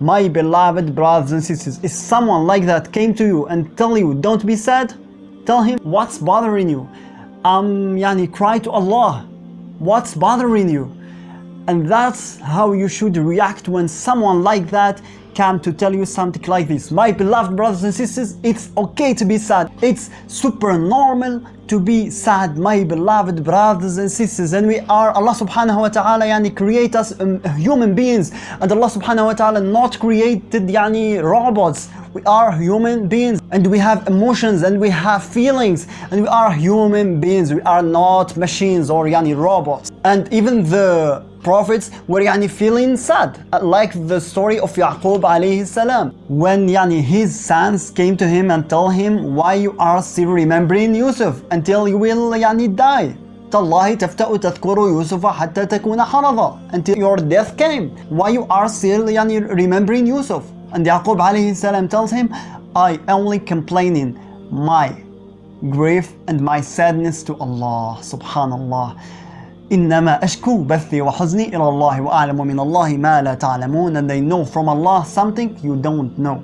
My beloved brothers and sisters, if someone like that came to you and tell you don't be sad, tell him what's bothering you. Um, yani cry to Allah. What's bothering you? And that's how you should react when someone like that come to tell you something like this. My beloved brothers and sisters, it's okay to be sad. It's super normal to be sad, my beloved brothers and sisters. And we are, Allah subhanahu wa ta'ala yani create us um, human beings. And Allah subhanahu wa ta'ala not created yani robots. We are human beings and we have emotions and we have feelings and we are human beings. We are not machines or yani robots. And even the prophets were yani feeling sad like the story of Yaqub alayhi salam when yani his sons came to him and told him why you are still remembering Yusuf until you will yani die تالله تفتأ تذكر يوسف حتى تكون حرضا until your death came why you are still yani remembering Yusuf and Yaqub alayhi salam tells him I only complaining my grief and my sadness to Allah subhanallah إنما أشكو بثي وحزني إلى الله وأعلم من الله ما لا تعلمون and they know from Allah something you don't know